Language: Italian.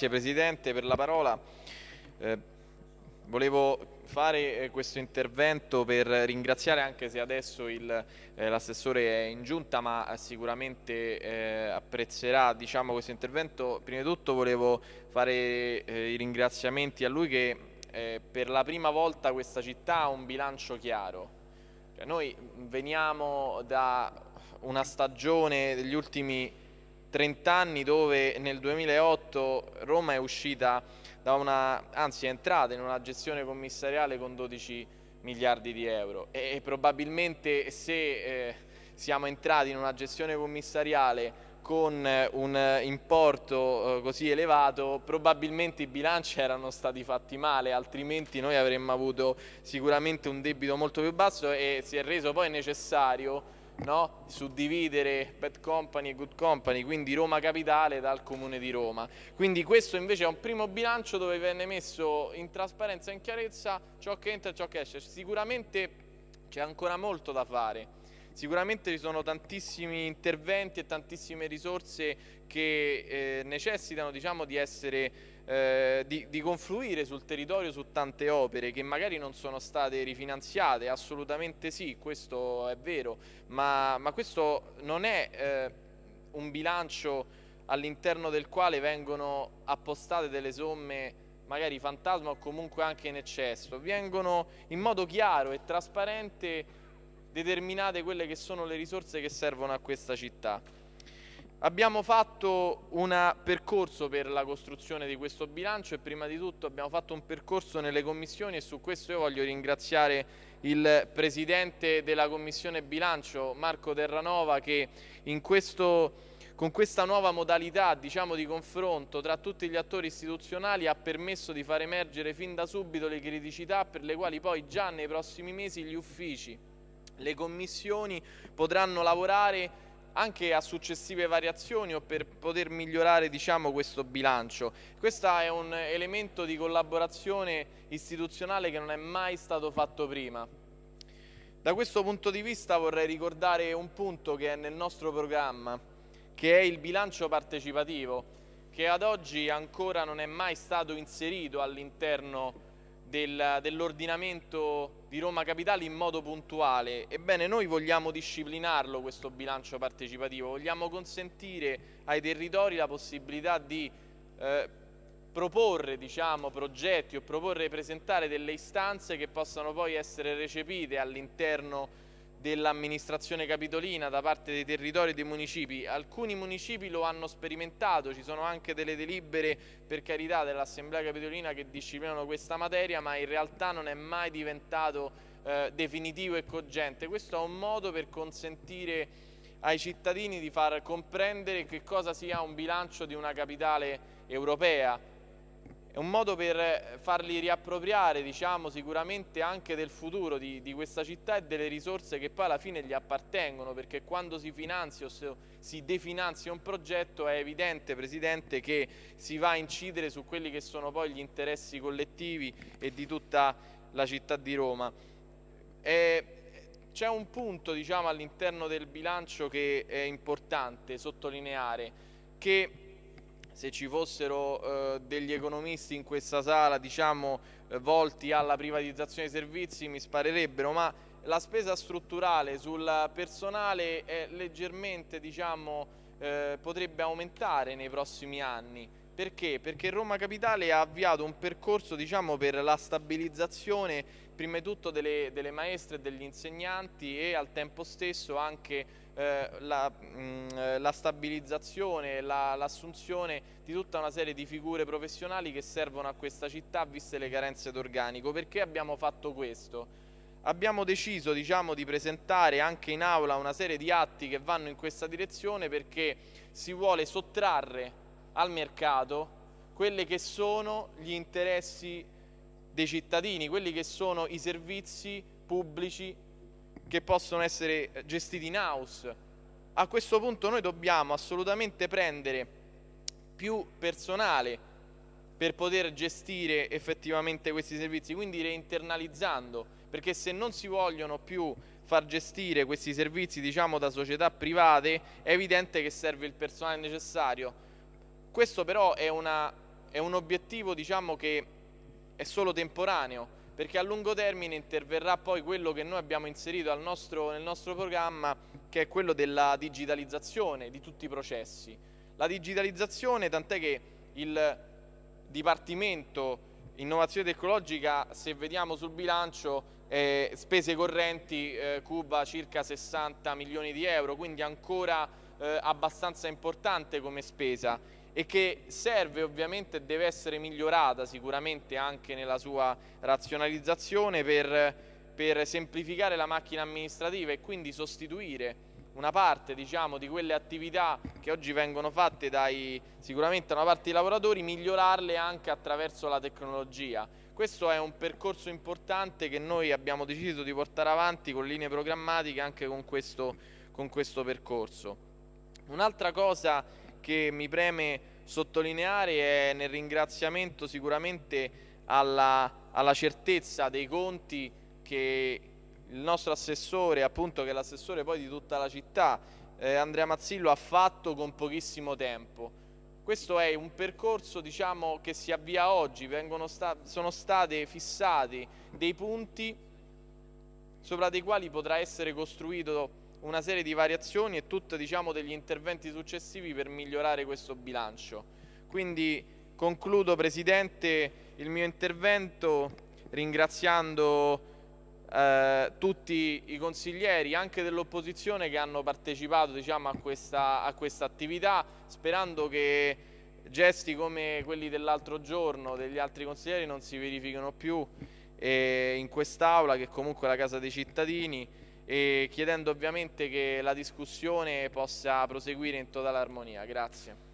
Grazie Presidente per la parola. Eh, volevo fare eh, questo intervento per ringraziare anche se adesso eh, l'assessore è in giunta ma sicuramente eh, apprezzerà diciamo, questo intervento. Prima di tutto volevo fare eh, i ringraziamenti a lui che eh, per la prima volta questa città ha un bilancio chiaro. Cioè, noi veniamo da una stagione degli ultimi 30 anni dove nel 2008 Roma è uscita da una, anzi è entrata in una gestione commissariale con 12 miliardi di euro. E, probabilmente se eh, siamo entrati in una gestione commissariale con un importo eh, così elevato probabilmente i bilanci erano stati fatti male altrimenti noi avremmo avuto sicuramente un debito molto più basso e si è reso poi necessario no? suddividere bad company e good company, quindi Roma Capitale dal Comune di Roma. Quindi questo invece è un primo bilancio dove venne messo in trasparenza e in chiarezza ciò che entra e ciò che esce. Sicuramente c'è ancora molto da fare. Sicuramente ci sono tantissimi interventi e tantissime risorse che eh, necessitano diciamo, di essere eh, di, di, confluire sul territorio su tante opere che magari non sono state rifinanziate, assolutamente sì, questo è vero, ma, ma questo non è eh, un bilancio all'interno del quale vengono appostate delle somme magari fantasma o comunque anche in eccesso, vengono in modo chiaro e trasparente determinate quelle che sono le risorse che servono a questa città. Abbiamo fatto un percorso per la costruzione di questo bilancio e prima di tutto abbiamo fatto un percorso nelle commissioni e su questo io voglio ringraziare il Presidente della Commissione Bilancio Marco Terranova che questo, con questa nuova modalità diciamo, di confronto tra tutti gli attori istituzionali ha permesso di far emergere fin da subito le criticità per le quali poi già nei prossimi mesi gli uffici, le commissioni potranno lavorare anche a successive variazioni o per poter migliorare diciamo, questo bilancio. Questo è un elemento di collaborazione istituzionale che non è mai stato fatto prima. Da questo punto di vista vorrei ricordare un punto che è nel nostro programma, che è il bilancio partecipativo, che ad oggi ancora non è mai stato inserito all'interno del, dell'ordinamento di Roma Capitale in modo puntuale. Ebbene, noi vogliamo disciplinarlo questo bilancio partecipativo, vogliamo consentire ai territori la possibilità di eh, proporre diciamo, progetti o proporre e presentare delle istanze che possano poi essere recepite all'interno dell'amministrazione capitolina da parte dei territori e dei municipi. Alcuni municipi lo hanno sperimentato, ci sono anche delle delibere per carità dell'Assemblea capitolina che disciplinano questa materia, ma in realtà non è mai diventato eh, definitivo e cogente. Questo è un modo per consentire ai cittadini di far comprendere che cosa sia un bilancio di una capitale europea, è un modo per farli riappropriare diciamo, sicuramente anche del futuro di, di, questa città e delle risorse che poi alla fine gli appartengono perché quando si finanzia o si definanzia un progetto è evidente Presidente che si va a incidere su quelli che sono poi gli interessi collettivi e di tutta la città di Roma. C'è un punto diciamo, all'interno del bilancio che è importante sottolineare che se ci fossero eh, degli economisti in questa sala diciamo, eh, volti alla privatizzazione dei servizi mi sparerebbero, ma la spesa strutturale sul personale è leggermente diciamo, eh, potrebbe aumentare nei prossimi anni. Perché? Perché Roma Capitale ha avviato un percorso diciamo, per la stabilizzazione prima di tutto delle, delle maestre e degli insegnanti e al tempo stesso anche eh, la, mh, mm, la, stabilizzazione, l'assunzione la, di tutta una serie di figure professionali che servono a questa città viste le carenze d'organico. Perché abbiamo fatto questo? Abbiamo deciso diciamo, di presentare anche in aula una serie di atti che vanno in questa direzione perché si vuole sottrarre al mercato quelli che sono gli interessi dei cittadini, quelli che sono i servizi pubblici che possono essere gestiti in house. A questo punto noi dobbiamo assolutamente prendere più personale per poter gestire effettivamente questi servizi, quindi reinternalizzando, perché se non si vogliono più far gestire questi servizi diciamo da società private è evidente che serve il personale necessario. Questo però è una è un obiettivo diciamo, che è solo temporaneo, perché a lungo termine interverrà poi quello che noi abbiamo inserito nostro, nel nostro programma, che è quello della digitalizzazione di tutti i processi. La digitalizzazione, tant'è che il Dipartimento Innovazione Tecnologica, se vediamo sul bilancio, eh, spese correnti eh, cuba circa 60 milioni di euro, quindi ancora eh, abbastanza importante come spesa e che serve ovviamente e deve essere migliorata sicuramente anche nella sua razionalizzazione per, per semplificare la macchina amministrativa e quindi sostituire una parte diciamo, di quelle attività che oggi vengono fatte dai, sicuramente da una parte dei lavoratori, migliorarle anche attraverso la tecnologia. Questo è un percorso importante che noi abbiamo deciso di portare avanti con linee programmatiche anche con questo, con questo percorso. Un'altra cosa che mi preme sottolineare è nel ringraziamento sicuramente alla, alla certezza dei conti che il nostro assessore, appunto che è l'assessore poi di tutta la città, eh, Andrea Mazzillo ha fatto con pochissimo tempo. Questo è un percorso diciamo, che si avvia oggi, sta sono stati fissati dei punti sopra dei quali potrà essere costruito una serie di variazioni e tutti diciamo, degli interventi successivi per migliorare questo bilancio. Quindi concludo Presidente il mio intervento ringraziando eh, tutti i consiglieri, anche dell'opposizione, che hanno partecipato diciamo, a, questa, a questa attività, sperando che gesti come quelli dell'altro giorno degli altri consiglieri non si verificano più eh, in quest'Aula, che comunque è la casa dei cittadini, e chiedendo ovviamente che la discussione possa proseguire in totale armonia. Grazie.